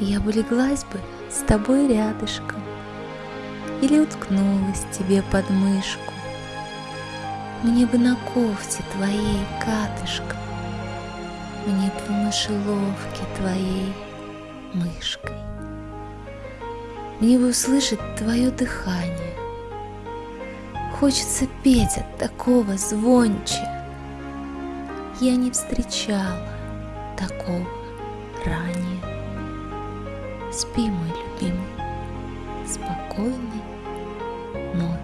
я бы леглась бы с тобой рядышком Или уткнулась тебе под мышку. Мне бы на кофте твоей катышком, Мне бы в мышеловке твоей мышкой. Мне бы услышать твое дыхание. Хочется петь от такого звонче. Я не встречала такого. Спи, мой любимый, спокойной ночи.